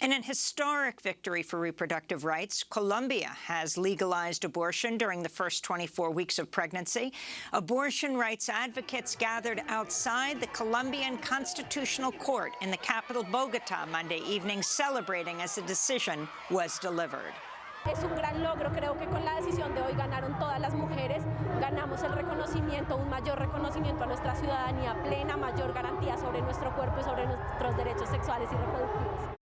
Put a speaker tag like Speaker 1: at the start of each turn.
Speaker 1: In an historic victory for reproductive rights, Colombia has legalized abortion during the first 24 weeks of pregnancy. Abortion rights advocates gathered outside the Colombian Constitutional Court in the capital Bogota Monday evening, celebrating as the decision was delivered.
Speaker 2: Es un gran logro, creo que con la decisión de hoy ganaron todas las mujeres, ganamos el reconocimiento, un mayor reconocimiento a nuestra ciudadanía plena, mayor garantía sobre nuestro cuerpo y sobre nuestros derechos sexuales y reproductivos.